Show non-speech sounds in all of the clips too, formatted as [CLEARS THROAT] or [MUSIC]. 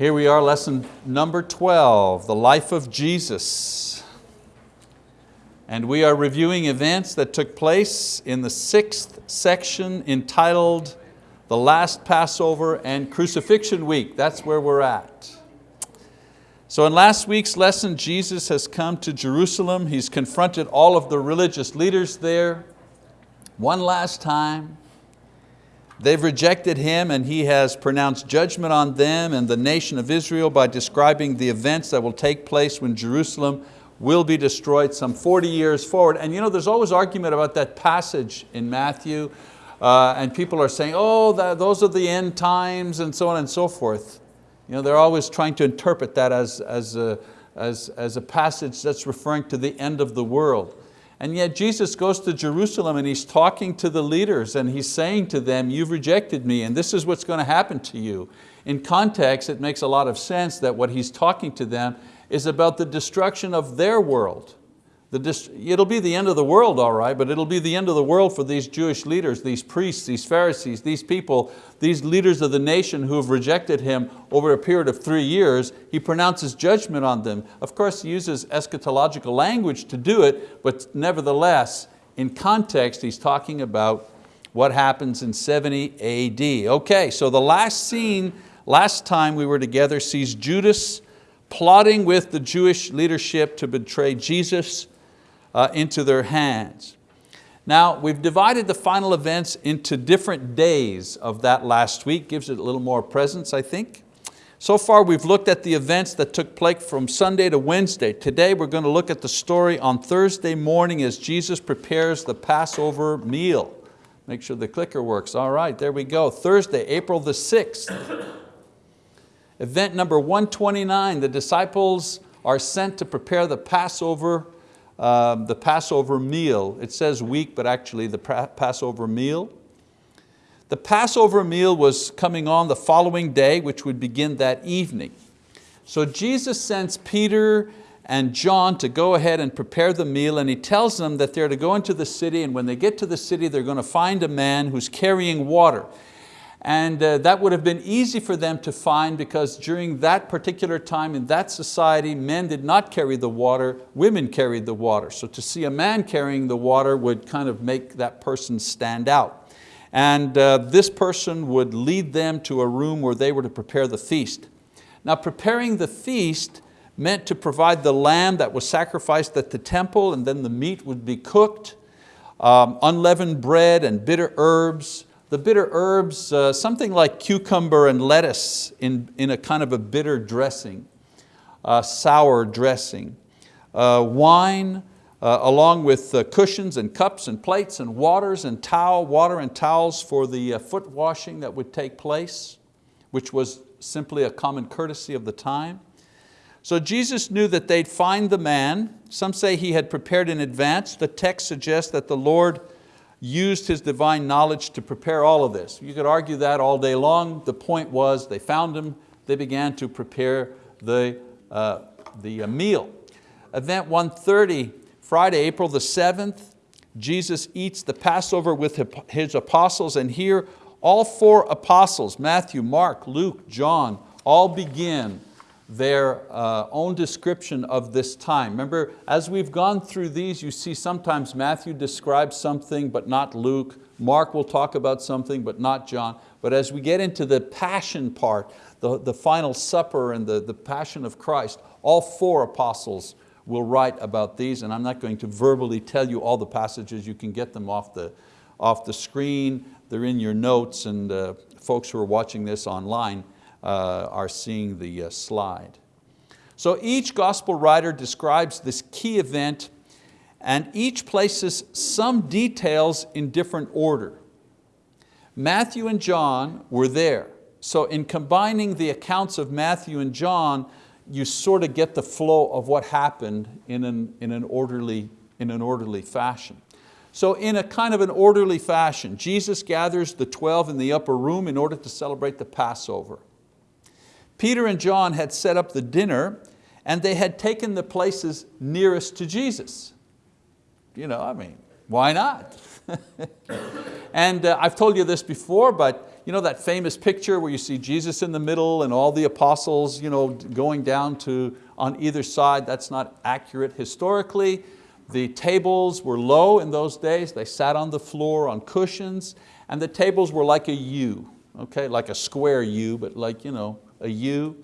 Here we are, lesson number 12, the life of Jesus. And we are reviewing events that took place in the sixth section entitled The Last Passover and Crucifixion Week. That's where we're at. So in last week's lesson, Jesus has come to Jerusalem. He's confronted all of the religious leaders there one last time. They've rejected Him and He has pronounced judgment on them and the nation of Israel by describing the events that will take place when Jerusalem will be destroyed some 40 years forward. And you know, there's always argument about that passage in Matthew uh, and people are saying, oh, that, those are the end times and so on and so forth. You know, they're always trying to interpret that as, as, a, as, as a passage that's referring to the end of the world. And yet Jesus goes to Jerusalem and He's talking to the leaders and He's saying to them, you've rejected me and this is what's going to happen to you. In context, it makes a lot of sense that what He's talking to them is about the destruction of their world. The, it'll be the end of the world, all right, but it'll be the end of the world for these Jewish leaders, these priests, these Pharisees, these people, these leaders of the nation who have rejected him over a period of three years. He pronounces judgment on them. Of course, he uses eschatological language to do it, but nevertheless, in context, he's talking about what happens in 70 AD. Okay, so the last scene, last time we were together, sees Judas plotting with the Jewish leadership to betray Jesus uh, into their hands. Now, we've divided the final events into different days of that last week, gives it a little more presence, I think. So far we've looked at the events that took place from Sunday to Wednesday. Today we're going to look at the story on Thursday morning as Jesus prepares the Passover meal. Make sure the clicker works. All right, there we go. Thursday, April the 6th. Event number 129, the disciples are sent to prepare the Passover um, the Passover meal. It says week, but actually the Passover meal. The Passover meal was coming on the following day, which would begin that evening. So Jesus sends Peter and John to go ahead and prepare the meal and he tells them that they're to go into the city and when they get to the city they're going to find a man who's carrying water. And uh, that would have been easy for them to find because during that particular time in that society, men did not carry the water, women carried the water. So to see a man carrying the water would kind of make that person stand out. And uh, this person would lead them to a room where they were to prepare the feast. Now preparing the feast meant to provide the lamb that was sacrificed at the temple and then the meat would be cooked, um, unleavened bread and bitter herbs, the bitter herbs, uh, something like cucumber and lettuce in, in a kind of a bitter dressing, uh, sour dressing. Uh, wine, uh, along with uh, cushions and cups and plates and waters and towel, water and towels for the uh, foot washing that would take place, which was simply a common courtesy of the time. So Jesus knew that they'd find the man. Some say he had prepared in advance. The text suggests that the Lord used his divine knowledge to prepare all of this. You could argue that all day long. The point was they found him, they began to prepare the, uh, the uh, meal. Event 130, Friday, April the 7th, Jesus eats the Passover with his apostles and here all four apostles, Matthew, Mark, Luke, John, all begin their uh, own description of this time. Remember, as we've gone through these, you see sometimes Matthew describes something but not Luke, Mark will talk about something but not John, but as we get into the passion part, the, the final supper and the, the passion of Christ, all four apostles will write about these. And I'm not going to verbally tell you all the passages, you can get them off the, off the screen, they're in your notes. And uh, folks who are watching this online are seeing the uh, slide. So each gospel writer describes this key event and each places some details in different order. Matthew and John were there. So in combining the accounts of Matthew and John, you sort of get the flow of what happened in an, in an, orderly, in an orderly fashion. So in a kind of an orderly fashion, Jesus gathers the 12 in the upper room in order to celebrate the Passover. Peter and John had set up the dinner and they had taken the places nearest to Jesus. You know, I mean, why not? [LAUGHS] and uh, I've told you this before, but you know that famous picture where you see Jesus in the middle and all the apostles you know, going down to on either side, that's not accurate historically. The tables were low in those days. They sat on the floor on cushions and the tables were like a U, okay? like a square U, but like you know, a U.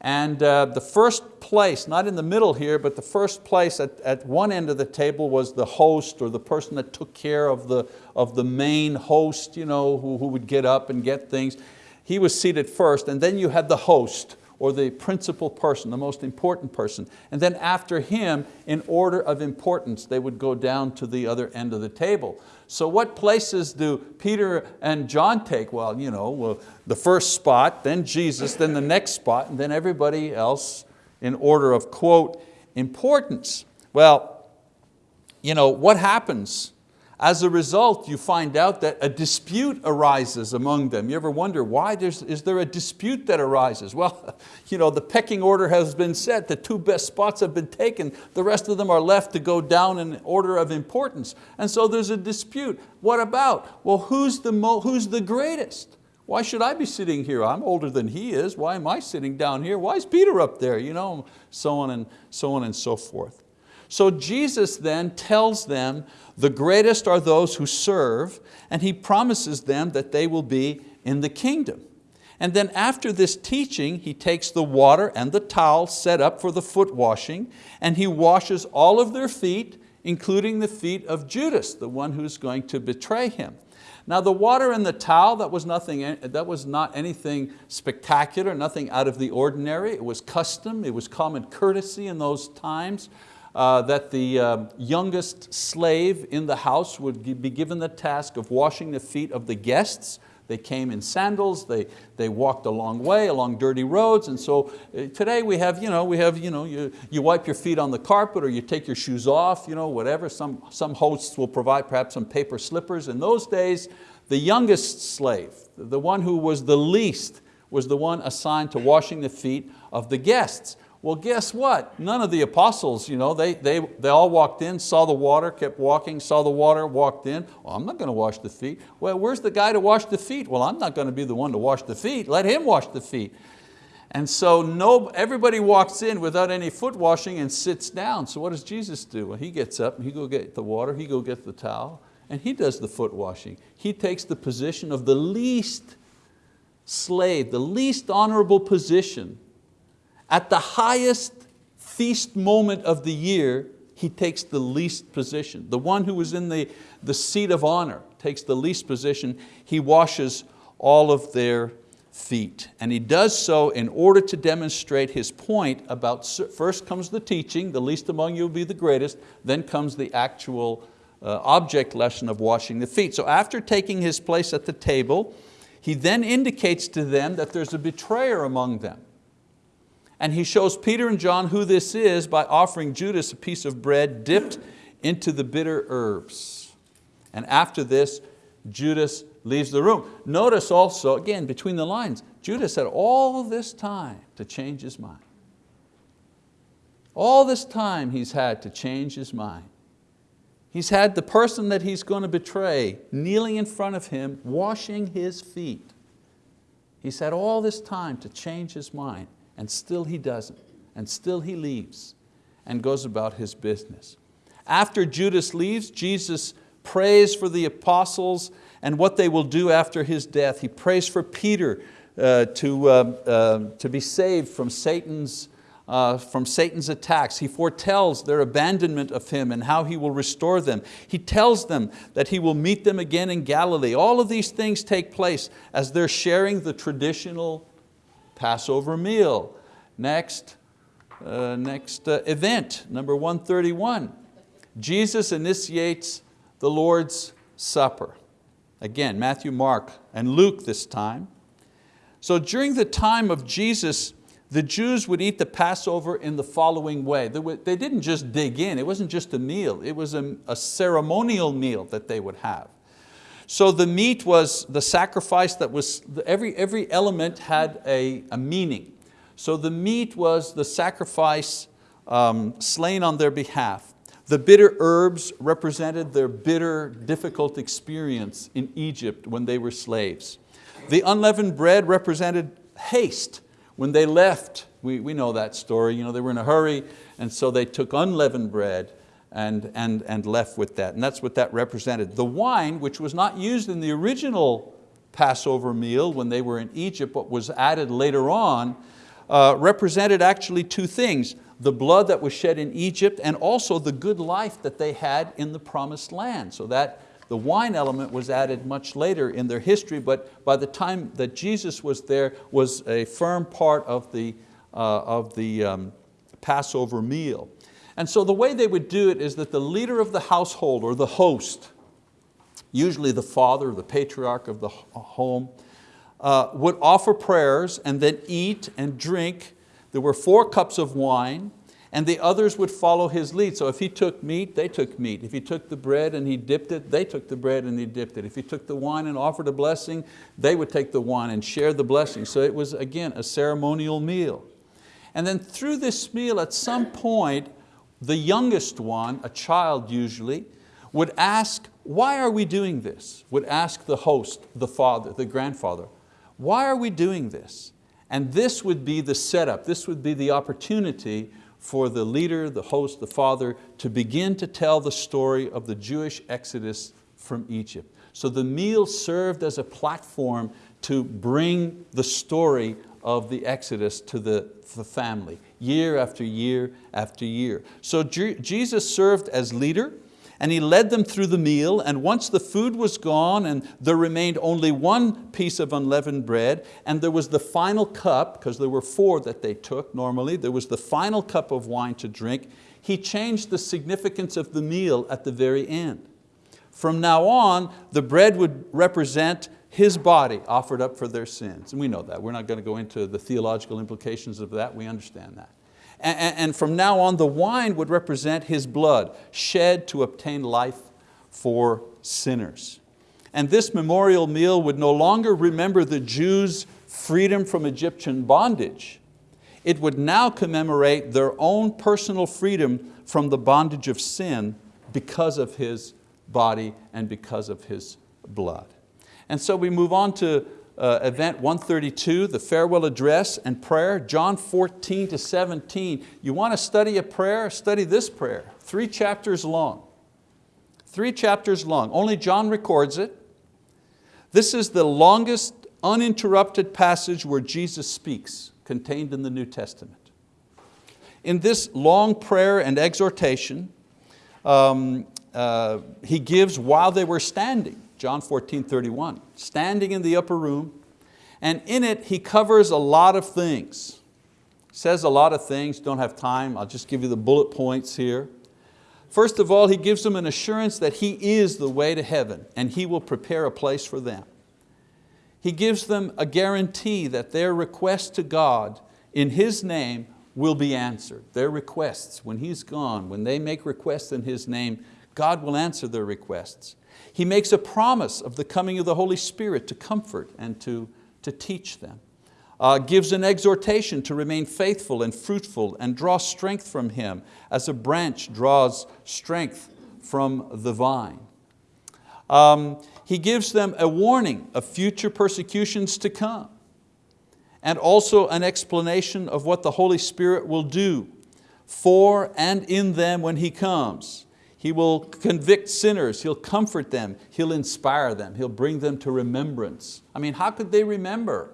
And uh, the first place, not in the middle here, but the first place at, at one end of the table was the host or the person that took care of the, of the main host, you know, who, who would get up and get things. He was seated first, and then you had the host, or the principal person, the most important person. And then after him, in order of importance, they would go down to the other end of the table. So what places do Peter and John take? Well, you know, well, the first spot, then Jesus, then the next spot, and then everybody else in order of, quote, importance. Well, you know, what happens as a result, you find out that a dispute arises among them. You ever wonder why there's, is there a dispute that arises? [LAUGHS] Well, you know, the pecking order has been set, the two best spots have been taken, the rest of them are left to go down in order of importance. And so there's a dispute. What about? Well, who's the, who's the greatest? Why should I be sitting here? I'm older than he is. Why am I sitting down here? Why is Peter up there? You know, so on and so on and so forth. So Jesus then tells them the greatest are those who serve, and He promises them that they will be in the kingdom. And then after this teaching, He takes the water and the towel set up for the foot washing, and He washes all of their feet, including the feet of Judas, the one who's going to betray Him. Now the water and the towel, that was, nothing, that was not anything spectacular, nothing out of the ordinary. It was custom, it was common courtesy in those times uh, that the uh, youngest slave in the house would be given the task of washing the feet of the guests. They came in sandals, they, they walked a long way along dirty roads, and so uh, today we have, you know, we have you, know, you, you wipe your feet on the carpet or you take your shoes off, you know, whatever. Some, some hosts will provide perhaps some paper slippers. In those days, the youngest slave, the one who was the least, was the one assigned to washing the feet of the guests. Well, guess what? None of the apostles, you know, they, they, they all walked in, saw the water, kept walking, saw the water, walked in. Well, I'm not going to wash the feet. Well, where's the guy to wash the feet? Well, I'm not going to be the one to wash the feet. Let him wash the feet. And so no, everybody walks in without any foot washing and sits down. So what does Jesus do? Well, he gets up and he go get the water, he go get the towel, and he does the foot washing. He takes the position of the least slave, the least honorable position at the highest feast moment of the year, he takes the least position. The one who was in the, the seat of honor takes the least position. He washes all of their feet. And he does so in order to demonstrate his point about, first comes the teaching, the least among you will be the greatest, then comes the actual uh, object lesson of washing the feet. So after taking his place at the table, he then indicates to them that there's a betrayer among them. And he shows Peter and John who this is by offering Judas a piece of bread dipped into the bitter herbs. And after this, Judas leaves the room. Notice also, again, between the lines, Judas had all this time to change his mind. All this time he's had to change his mind. He's had the person that he's going to betray kneeling in front of him, washing his feet. He's had all this time to change his mind and still he doesn't, and still he leaves and goes about his business. After Judas leaves, Jesus prays for the apostles and what they will do after his death. He prays for Peter uh, to, uh, uh, to be saved from Satan's, uh, from Satan's attacks. He foretells their abandonment of him and how he will restore them. He tells them that he will meet them again in Galilee. All of these things take place as they're sharing the traditional Passover meal. Next, uh, next uh, event, number 131. Jesus initiates the Lord's Supper. Again, Matthew, Mark, and Luke this time. So during the time of Jesus, the Jews would eat the Passover in the following way. They didn't just dig in, it wasn't just a meal, it was a, a ceremonial meal that they would have. So the meat was the sacrifice that was, every, every element had a, a meaning. So the meat was the sacrifice um, slain on their behalf. The bitter herbs represented their bitter, difficult experience in Egypt when they were slaves. The unleavened bread represented haste. When they left, we, we know that story, you know, they were in a hurry, and so they took unleavened bread and, and, and left with that. And that's what that represented. The wine, which was not used in the original Passover meal when they were in Egypt, but was added later on, uh, represented actually two things, the blood that was shed in Egypt and also the good life that they had in the promised land. So that the wine element was added much later in their history, but by the time that Jesus was there was a firm part of the, uh, of the um, Passover meal. And so the way they would do it is that the leader of the household or the host, usually the father, the patriarch of the home, uh, would offer prayers and then eat and drink. There were four cups of wine and the others would follow his lead. So if he took meat, they took meat. If he took the bread and he dipped it, they took the bread and he dipped it. If he took the wine and offered a blessing, they would take the wine and share the blessing. So it was, again, a ceremonial meal. And then through this meal, at some point, the youngest one, a child usually, would ask, why are we doing this? Would ask the host, the father, the grandfather, why are we doing this? And this would be the setup, this would be the opportunity for the leader, the host, the father, to begin to tell the story of the Jewish exodus from Egypt. So the meal served as a platform to bring the story of the exodus to the, the family year after year after year. So Jesus served as leader and He led them through the meal and once the food was gone and there remained only one piece of unleavened bread and there was the final cup, because there were four that they took normally, there was the final cup of wine to drink, He changed the significance of the meal at the very end. From now on, the bread would represent his body offered up for their sins. And we know that. We're not going to go into the theological implications of that. We understand that. And, and from now on, the wine would represent His blood shed to obtain life for sinners. And this memorial meal would no longer remember the Jews' freedom from Egyptian bondage. It would now commemorate their own personal freedom from the bondage of sin because of His body and because of His blood. And so we move on to uh, event 132, the farewell address and prayer, John 14 to 17. You want to study a prayer? Study this prayer, three chapters long. Three chapters long, only John records it. This is the longest uninterrupted passage where Jesus speaks, contained in the New Testament. In this long prayer and exhortation, um, uh, He gives while they were standing. John 14, 31, standing in the upper room, and in it he covers a lot of things. Says a lot of things, don't have time, I'll just give you the bullet points here. First of all, he gives them an assurance that He is the way to heaven and He will prepare a place for them. He gives them a guarantee that their request to God in His name will be answered. Their requests, when He's gone, when they make requests in His name, God will answer their requests. He makes a promise of the coming of the Holy Spirit to comfort and to, to teach them. Uh, gives an exhortation to remain faithful and fruitful and draw strength from Him as a branch draws strength from the vine. Um, he gives them a warning of future persecutions to come and also an explanation of what the Holy Spirit will do for and in them when He comes. He will convict sinners, He'll comfort them, He'll inspire them, He'll bring them to remembrance. I mean, how could they remember?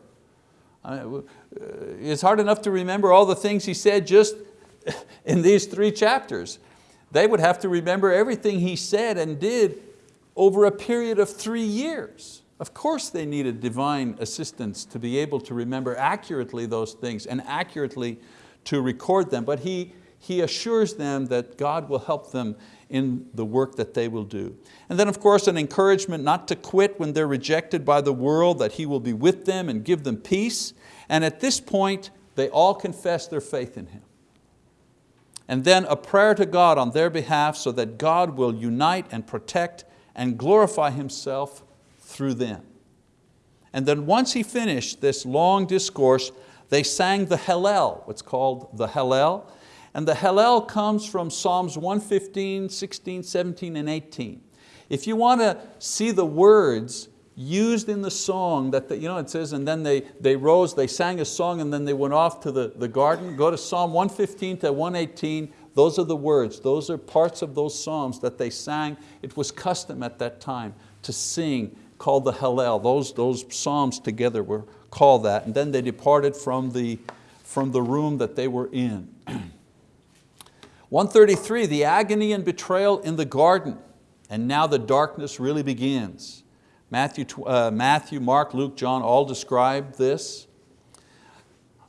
Uh, it's hard enough to remember all the things He said just [LAUGHS] in these three chapters. They would have to remember everything He said and did over a period of three years. Of course they needed divine assistance to be able to remember accurately those things and accurately to record them, but He, he assures them that God will help them in the work that they will do. And then of course an encouragement not to quit when they're rejected by the world, that He will be with them and give them peace. And at this point, they all confess their faith in Him. And then a prayer to God on their behalf so that God will unite and protect and glorify Himself through them. And then once he finished this long discourse, they sang the Hallel, what's called the Hallel, and the Hallel comes from Psalms 115, 16, 17, and 18. If you want to see the words, used in the song that, the, you know, it says, and then they, they rose, they sang a song and then they went off to the, the garden. Go to Psalm 115 to 118, those are the words, those are parts of those psalms that they sang. It was custom at that time to sing, called the Hallel. Those, those psalms together were called that. And then they departed from the, from the room that they were in. [CLEARS THROAT] 133, the agony and betrayal in the garden. And now the darkness really begins. Matthew, uh, Matthew, Mark, Luke, John all describe this.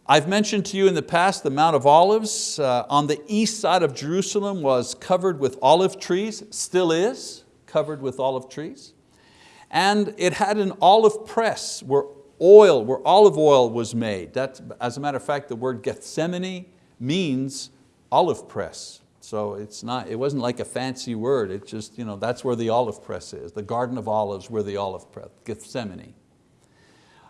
I've mentioned to you in the past the Mount of Olives uh, on the east side of Jerusalem was covered with olive trees, still is covered with olive trees. And it had an olive press where oil, where olive oil was made. That's, as a matter of fact, the word Gethsemane means olive press. So it's not, it wasn't like a fancy word, it's just, you know, that's where the olive press is, the Garden of Olives where the olive press, Gethsemane.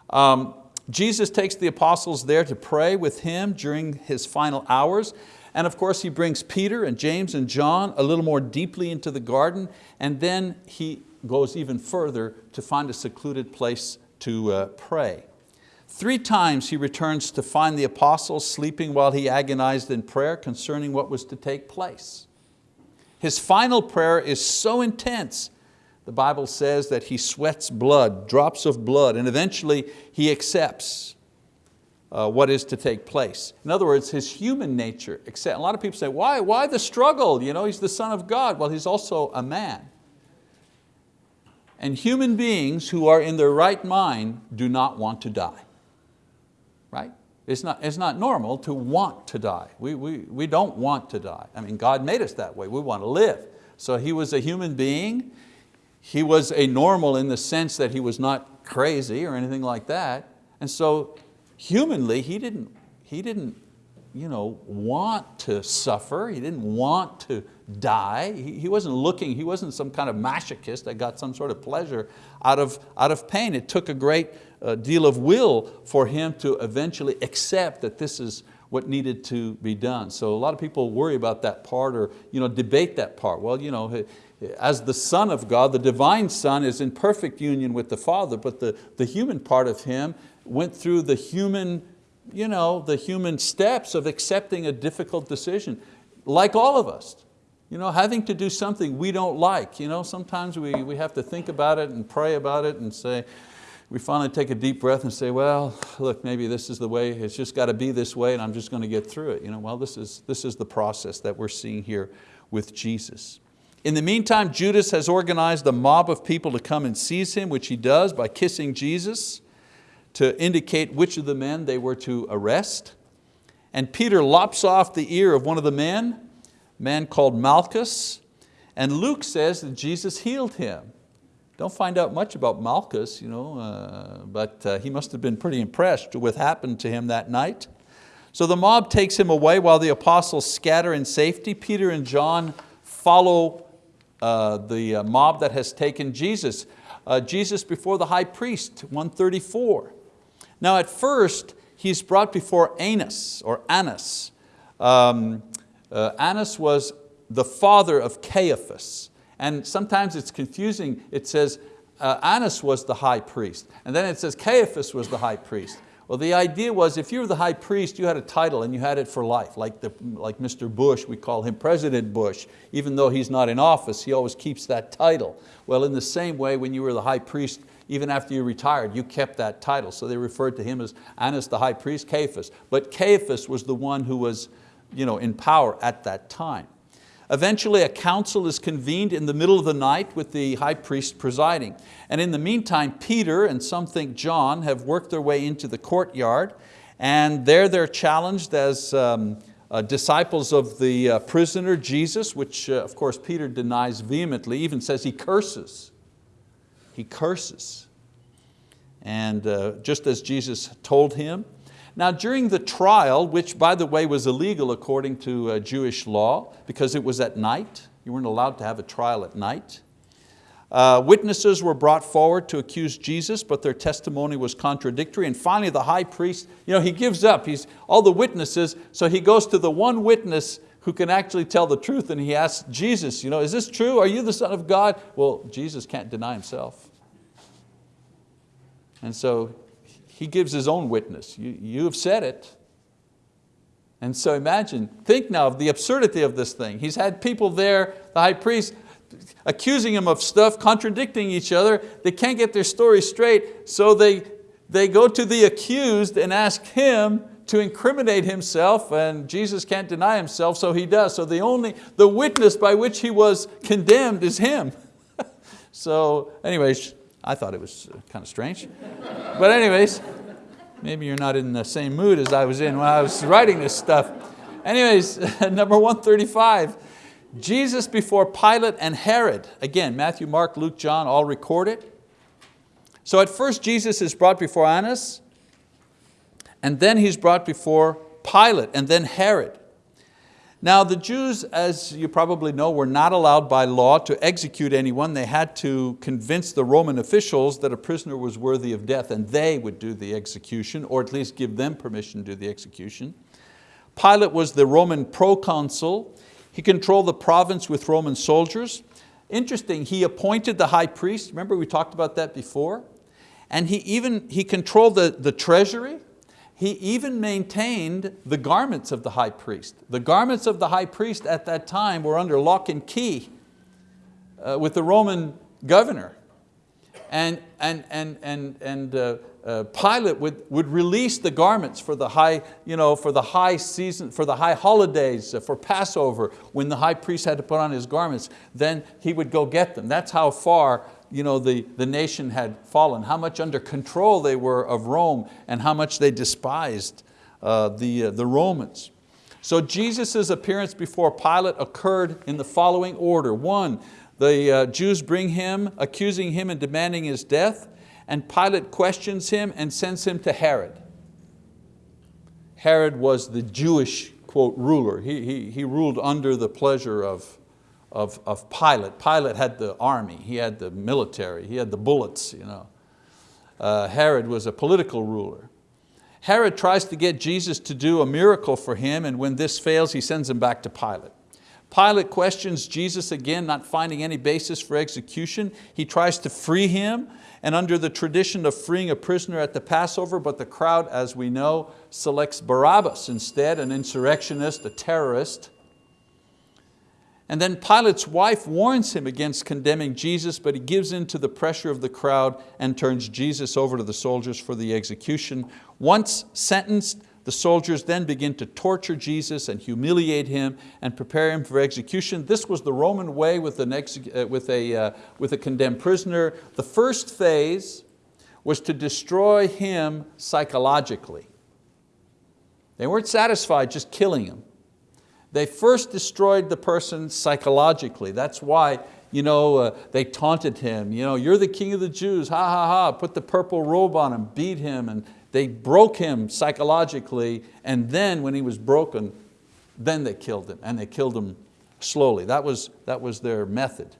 Um, Jesus takes the apostles there to pray with Him during His final hours. And of course He brings Peter and James and John a little more deeply into the garden and then He goes even further to find a secluded place to uh, pray. Three times he returns to find the apostles sleeping while he agonized in prayer concerning what was to take place. His final prayer is so intense, the Bible says that he sweats blood, drops of blood, and eventually he accepts uh, what is to take place. In other words, his human nature, accept, a lot of people say, why, why the struggle? You know, he's the son of God. Well, he's also a man. And human beings who are in their right mind do not want to die right? It's not, it's not normal to want to die. We, we, we don't want to die. I mean, God made us that way. We want to live. So He was a human being. He was a normal in the sense that He was not crazy or anything like that. And so humanly, He didn't, he didn't you know, want to suffer. He didn't want to die. He, he wasn't looking, he wasn't some kind of masochist that got some sort of pleasure out of, out of pain. It took a great deal of will for him to eventually accept that this is what needed to be done. So a lot of people worry about that part or you know, debate that part. Well, you know, as the Son of God, the divine Son is in perfect union with the Father, but the, the human part of Him went through the human you know, the human steps of accepting a difficult decision, like all of us. You know, having to do something we don't like. You know, sometimes we, we have to think about it and pray about it and say, we finally take a deep breath and say, well, look, maybe this is the way, it's just got to be this way and I'm just going to get through it. You know, well, this is, this is the process that we're seeing here with Jesus. In the meantime, Judas has organized a mob of people to come and seize him, which he does by kissing Jesus to indicate which of the men they were to arrest. And Peter lops off the ear of one of the men, a man called Malchus, and Luke says that Jesus healed him. Don't find out much about Malchus, you know, uh, but uh, he must have been pretty impressed with what happened to him that night. So the mob takes him away while the apostles scatter in safety. Peter and John follow uh, the uh, mob that has taken Jesus. Uh, Jesus before the high priest, 134. Now at first, he's brought before Annas or Annas. Um, uh, Annas was the father of Caiaphas. And sometimes it's confusing. It says uh, Annas was the high priest. And then it says Caiaphas was the high priest. Well, the idea was if you were the high priest, you had a title and you had it for life. Like, the, like Mr. Bush, we call him President Bush. Even though he's not in office, he always keeps that title. Well, in the same way, when you were the high priest, even after you retired, you kept that title. So they referred to him as Annas the high priest, Caiaphas. But Caiaphas was the one who was you know, in power at that time. Eventually a council is convened in the middle of the night with the high priest presiding. And in the meantime, Peter and some think John have worked their way into the courtyard and there they're challenged as um, uh, disciples of the uh, prisoner Jesus, which uh, of course Peter denies vehemently, even says he curses he curses. And uh, just as Jesus told him. Now during the trial, which by the way was illegal according to uh, Jewish law, because it was at night, you weren't allowed to have a trial at night. Uh, witnesses were brought forward to accuse Jesus, but their testimony was contradictory. And finally the high priest, you know, he gives up, he's all the witnesses, so he goes to the one witness who can actually tell the truth and he asks Jesus, you know, is this true? Are you the son of God? Well, Jesus can't deny himself. And so he gives his own witness. You, you have said it. And so imagine, think now of the absurdity of this thing. He's had people there, the high priest, accusing him of stuff, contradicting each other. They can't get their story straight, so they, they go to the accused and ask him to incriminate himself and Jesus can't deny himself, so he does. So the only, the witness by which he was condemned is him. [LAUGHS] so anyways, I thought it was uh, kind of strange. but anyways, maybe you're not in the same mood as I was in when I was writing this stuff. Anyways, [LAUGHS] number 135, Jesus before Pilate and Herod. Again, Matthew, Mark, Luke, John all record it. So at first Jesus is brought before Annas, and then he's brought before Pilate, and then Herod. Now the Jews, as you probably know, were not allowed by law to execute anyone. They had to convince the Roman officials that a prisoner was worthy of death and they would do the execution, or at least give them permission to do the execution. Pilate was the Roman proconsul. He controlled the province with Roman soldiers. Interesting, he appointed the high priest, remember we talked about that before? And he even he controlled the, the treasury, he even maintained the garments of the high priest. The garments of the high priest at that time were under lock and key uh, with the Roman governor. And, and, and, and, and uh, uh, Pilate would, would release the garments for the high, you know, for the high season, for the high holidays, uh, for Passover, when the high priest had to put on his garments, then he would go get them. That's how far you know, the, the nation had fallen, how much under control they were of Rome and how much they despised uh, the, uh, the Romans. So Jesus' appearance before Pilate occurred in the following order. One, the uh, Jews bring him, accusing him and demanding his death, and Pilate questions him and sends him to Herod. Herod was the Jewish, quote, ruler. He, he, he ruled under the pleasure of, of, of Pilate. Pilate had the army, he had the military, he had the bullets. You know. Uh, Herod was a political ruler. Herod tries to get Jesus to do a miracle for him and when this fails, he sends him back to Pilate. Pilate questions Jesus again, not finding any basis for execution. He tries to free him and under the tradition of freeing a prisoner at the Passover, but the crowd, as we know, selects Barabbas instead, an insurrectionist, a terrorist. And then Pilate's wife warns him against condemning Jesus, but he gives in to the pressure of the crowd and turns Jesus over to the soldiers for the execution. Once sentenced, the soldiers then begin to torture Jesus and humiliate him and prepare him for execution. This was the Roman way with, uh, with, a, uh, with a condemned prisoner. The first phase was to destroy him psychologically. They weren't satisfied just killing him. They first destroyed the person psychologically. That's why you know, uh, they taunted him, you know, you're the king of the Jews, ha ha ha, put the purple robe on him, beat him, and they broke him psychologically, and then when he was broken, then they killed him, and they killed him slowly. That was, that was their method.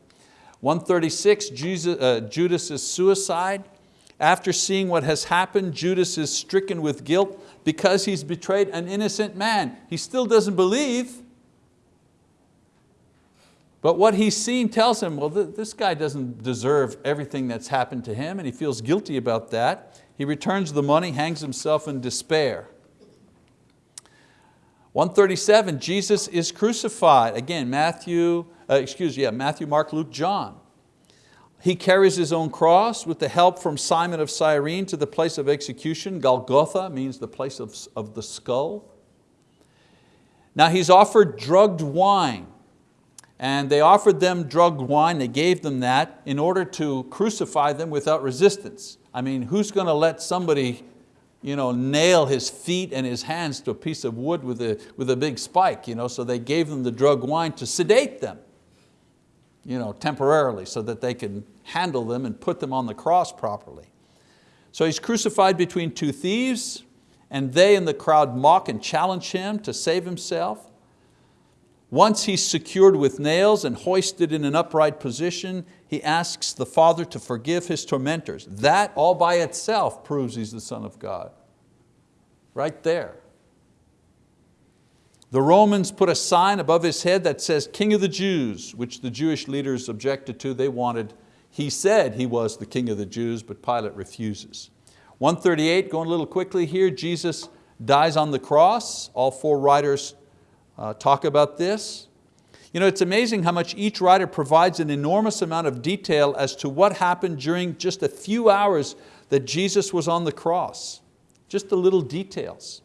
136, Jesus, uh, Judas' suicide. After seeing what has happened, Judas is stricken with guilt because he's betrayed an innocent man. He still doesn't believe, but what he's seen tells him, well, this guy doesn't deserve everything that's happened to him and he feels guilty about that. He returns the money, hangs himself in despair. 137, Jesus is crucified. Again, Matthew, uh, excuse me, yeah, Matthew, Mark, Luke, John. He carries his own cross with the help from Simon of Cyrene to the place of execution. Golgotha means the place of, of the skull. Now he's offered drugged wine and they offered them drugged wine, they gave them that in order to crucify them without resistance. I mean, who's going to let somebody you know, nail his feet and his hands to a piece of wood with a, with a big spike? You know? So they gave them the drugged wine to sedate them you know, temporarily so that they can handle them and put them on the cross properly. So he's crucified between two thieves and they in the crowd mock and challenge him to save himself. Once he's secured with nails and hoisted in an upright position, he asks the Father to forgive his tormentors. That all by itself proves he's the Son of God. Right there. The Romans put a sign above his head that says, King of the Jews, which the Jewish leaders objected to. They wanted, he said he was the King of the Jews, but Pilate refuses. 138, going a little quickly here, Jesus dies on the cross. All four writers uh, talk about this. You know, it's amazing how much each writer provides an enormous amount of detail as to what happened during just a few hours that Jesus was on the cross. Just the little details.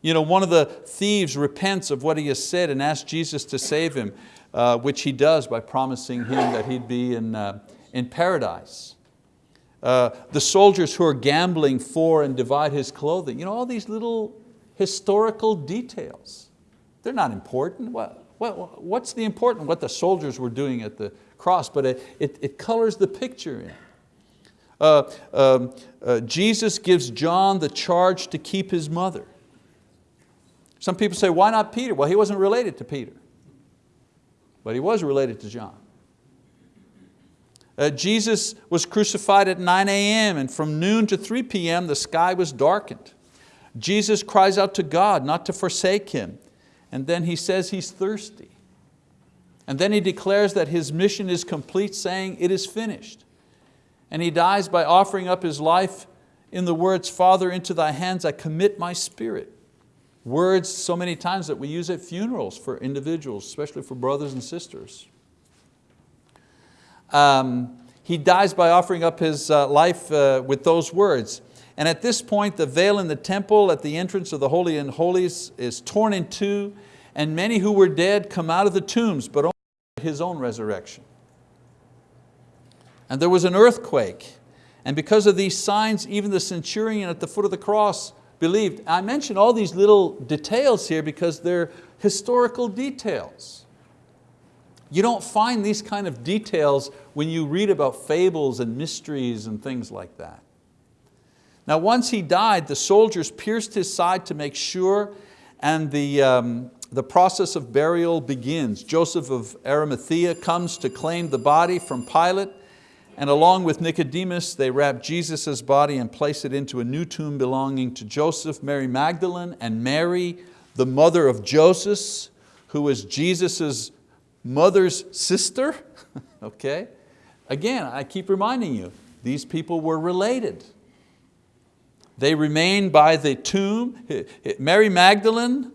You know, one of the thieves repents of what he has said and asks Jesus to save him, uh, which he does by promising him that he'd be in, uh, in paradise. Uh, the soldiers who are gambling for and divide his clothing. You know, all these little historical details. They're not important. What, what, what's the important? What the soldiers were doing at the cross, but it, it, it colors the picture in. Uh, um, uh, Jesus gives John the charge to keep his mother. Some people say, why not Peter? Well, he wasn't related to Peter, but he was related to John. Uh, Jesus was crucified at 9 a.m. and from noon to 3 p.m. the sky was darkened. Jesus cries out to God not to forsake him. And then he says he's thirsty. And then he declares that his mission is complete saying it is finished. And he dies by offering up his life in the words, Father, into thy hands I commit my spirit. Words so many times that we use at funerals for individuals, especially for brothers and sisters. Um, he dies by offering up his uh, life uh, with those words. And at this point, the veil in the temple at the entrance of the Holy and Holies is torn in two, and many who were dead come out of the tombs, but only his own resurrection. And there was an earthquake, and because of these signs, even the centurion at the foot of the cross believed. I mention all these little details here because they're historical details. You don't find these kind of details when you read about fables and mysteries and things like that. Now once he died, the soldiers pierced his side to make sure and the, um, the process of burial begins. Joseph of Arimathea comes to claim the body from Pilate and along with Nicodemus, they wrap Jesus' body and place it into a new tomb belonging to Joseph, Mary Magdalene, and Mary, the mother of Joseph, who was Jesus' mother's sister, [LAUGHS] okay? Again, I keep reminding you, these people were related. They remain by the tomb. Mary Magdalene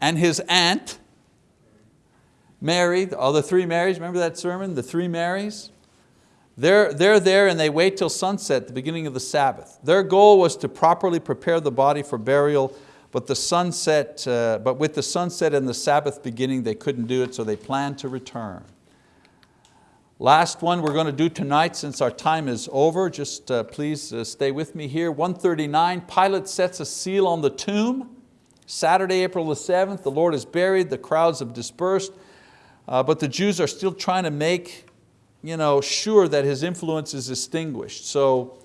and his aunt, Mary, all the three Marys, remember that sermon, the three Marys? They're, they're there and they wait till sunset, the beginning of the Sabbath. Their goal was to properly prepare the body for burial but, the sunset, uh, but with the sunset and the Sabbath beginning, they couldn't do it, so they planned to return. Last one we're going to do tonight since our time is over, just uh, please uh, stay with me here. 139, Pilate sets a seal on the tomb. Saturday, April the 7th, the Lord is buried, the crowds have dispersed, uh, but the Jews are still trying to make you know, sure that his influence is extinguished. So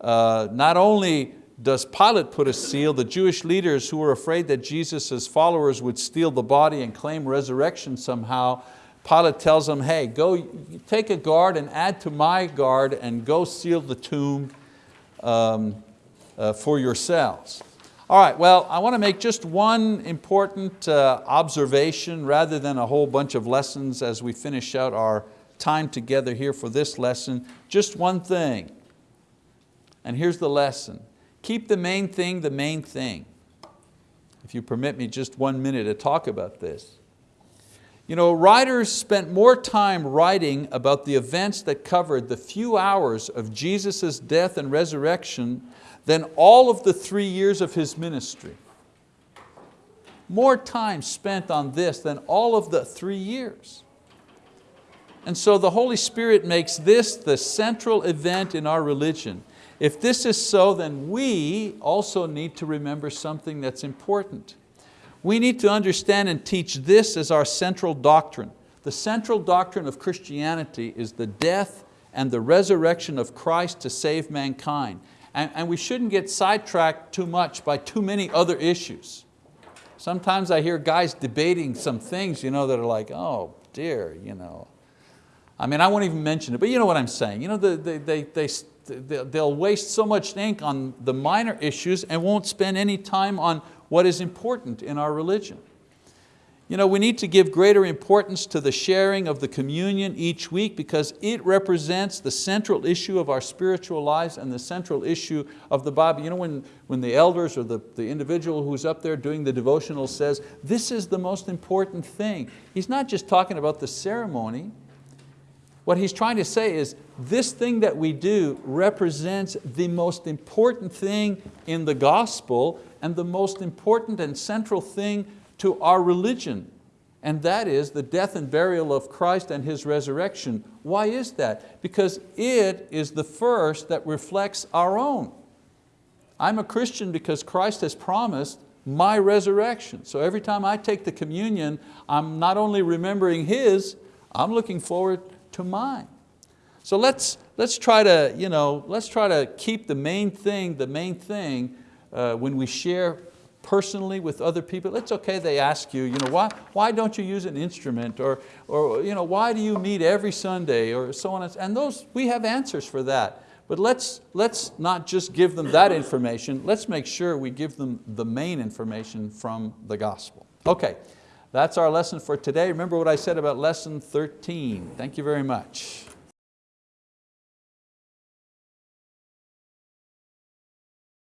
uh, not only does Pilate put a seal, the Jewish leaders who were afraid that Jesus' followers would steal the body and claim resurrection somehow, Pilate tells them, hey, go take a guard and add to my guard and go seal the tomb um, uh, for yourselves. All right, well, I want to make just one important uh, observation rather than a whole bunch of lessons as we finish out our time together here for this lesson. Just one thing, and here's the lesson. Keep the main thing the main thing. If you permit me just one minute to talk about this. You know, writers spent more time writing about the events that covered the few hours of Jesus' death and resurrection than all of the three years of His ministry. More time spent on this than all of the three years. And so the Holy Spirit makes this the central event in our religion. If this is so, then we also need to remember something that's important. We need to understand and teach this as our central doctrine. The central doctrine of Christianity is the death and the resurrection of Christ to save mankind. And, and we shouldn't get sidetracked too much by too many other issues. Sometimes I hear guys debating some things you know, that are like, oh dear, you know. I mean, I won't even mention it, but you know what I'm saying. You know, they, they, they, they'll waste so much ink on the minor issues and won't spend any time on what is important in our religion. You know, we need to give greater importance to the sharing of the communion each week because it represents the central issue of our spiritual lives and the central issue of the Bible. You know, when, when the elders or the, the individual who's up there doing the devotional says, this is the most important thing. He's not just talking about the ceremony. What he's trying to say is, this thing that we do represents the most important thing in the gospel and the most important and central thing to our religion, and that is the death and burial of Christ and His resurrection. Why is that? Because it is the first that reflects our own. I'm a Christian because Christ has promised my resurrection. So every time I take the communion, I'm not only remembering His, I'm looking forward to mine. So let's, let's, try to, you know, let's try to keep the main thing, the main thing uh, when we share personally with other people, it's okay they ask you, you know, why, why don't you use an instrument? Or, or you know, why do you meet every Sunday? Or so on. And those, we have answers for that. But let's, let's not just give them that information, let's make sure we give them the main information from the gospel. Okay, that's our lesson for today. Remember what I said about lesson 13. Thank you very much.